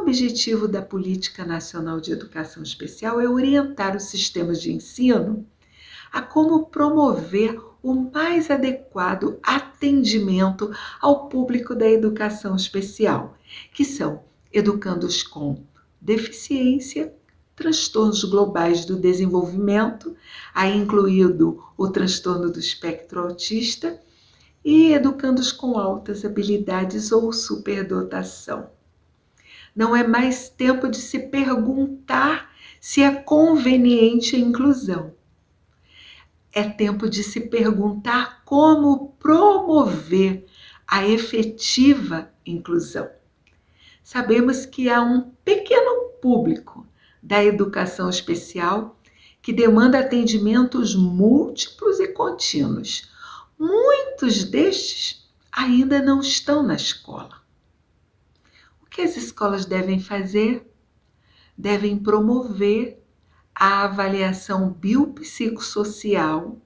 objetivo da Política Nacional de Educação Especial é orientar os sistemas de ensino a como promover o mais adequado atendimento ao público da educação especial, que são educandos com deficiência, transtornos globais do desenvolvimento, aí incluído o transtorno do espectro autista, e educandos com altas habilidades ou superdotação. Não é mais tempo de se perguntar se é conveniente a inclusão. É tempo de se perguntar como promover a efetiva inclusão. Sabemos que há um pequeno público da educação especial que demanda atendimentos múltiplos e contínuos. Muitos destes ainda não estão na escola que as escolas devem fazer? Devem promover a avaliação biopsicossocial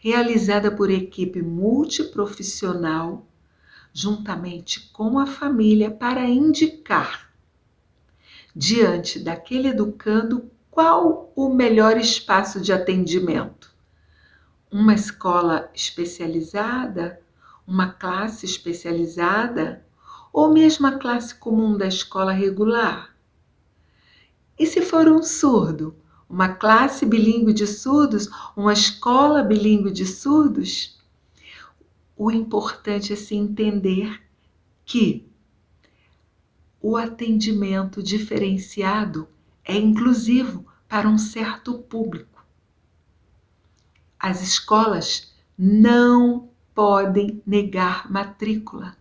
realizada por equipe multiprofissional juntamente com a família para indicar diante daquele educando qual o melhor espaço de atendimento. Uma escola especializada, uma classe especializada ou mesmo a classe comum da escola regular? E se for um surdo, uma classe bilíngue de surdos, uma escola bilíngue de surdos? O importante é se entender que o atendimento diferenciado é inclusivo para um certo público. As escolas não podem negar matrícula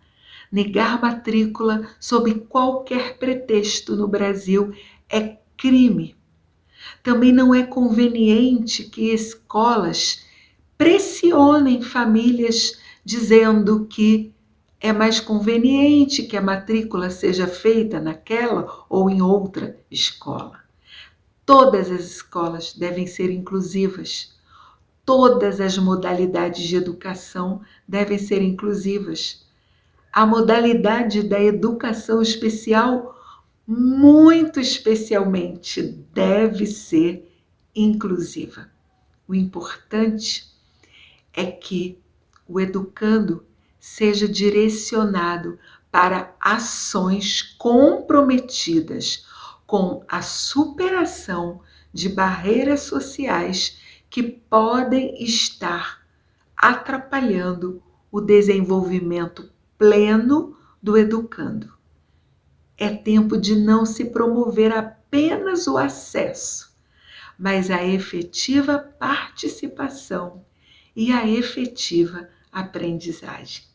Negar matrícula sob qualquer pretexto no Brasil é crime. Também não é conveniente que escolas pressionem famílias dizendo que é mais conveniente que a matrícula seja feita naquela ou em outra escola. Todas as escolas devem ser inclusivas. Todas as modalidades de educação devem ser inclusivas a modalidade da educação especial, muito especialmente, deve ser inclusiva. O importante é que o educando seja direcionado para ações comprometidas com a superação de barreiras sociais que podem estar atrapalhando o desenvolvimento pleno do educando. É tempo de não se promover apenas o acesso, mas a efetiva participação e a efetiva aprendizagem.